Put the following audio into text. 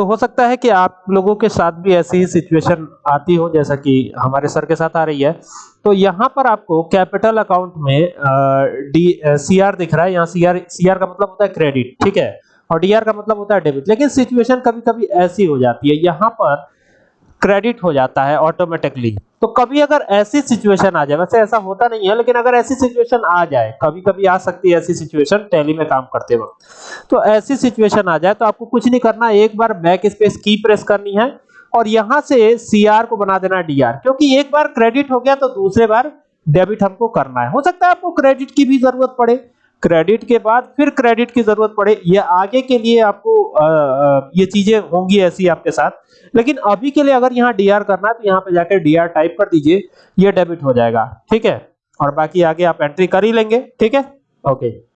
तो हो सकता है कि आप लोगों के साथ भी ऐसी ही सिचुएशन आती हो, जैसा कि हमारे सर के साथ आ रही है। तो यहाँ पर आपको कैपिटल अकाउंट में डी सीआर दिख रहा है। यहाँ सीआर सीआर का मतलब होता है क्रेडिट ठीक है? और डीआर का मतलब होता है डेबिट लेकिन सिचुएशन कभी-कभी ऐसी हो जाती है। यहाँ पर क्रेडिट हो जाता है ऑटोमेटिकली तो कभी अगर ऐसी सिचुएशन आ जाए, वैसे ऐसा होता नहीं है, लेकिन अगर ऐसी सिचुएशन आ जाए कभी कभी आ सकती है ऐसी सिचुएशन टैली में काम करते वक्त। तो ऐसी सिचुएशन आ जाए तो आपको कुछ नहीं करना, एक बार बैक स्पेस की प्रेस करनी है और यहाँ से सीआर को बना देना डीआर क्योंकि एक बार क्रेडिट हो गया तो दूसरे बार डेबिट हमको करना है। हो सकता है आपको क्रेडिट की भी ज़रूरत पड़े। क्रेडिट के बाद फिर क्रेडिट की ज़रूरत पड़े। ये आगे के लिए आपको आ, ये चीज़ें होंगी ऐसी आपके साथ। लेकिन अभी के लिए अगर यहाँ डीआर करना है तो यहाँ पे जाकर डीआर टाइप कर दीजिए ये डेबिट हो जाएगा। ठीक है? और बाकी आगे आप एंट्री कर ही लेंगे। ठीक है? ओके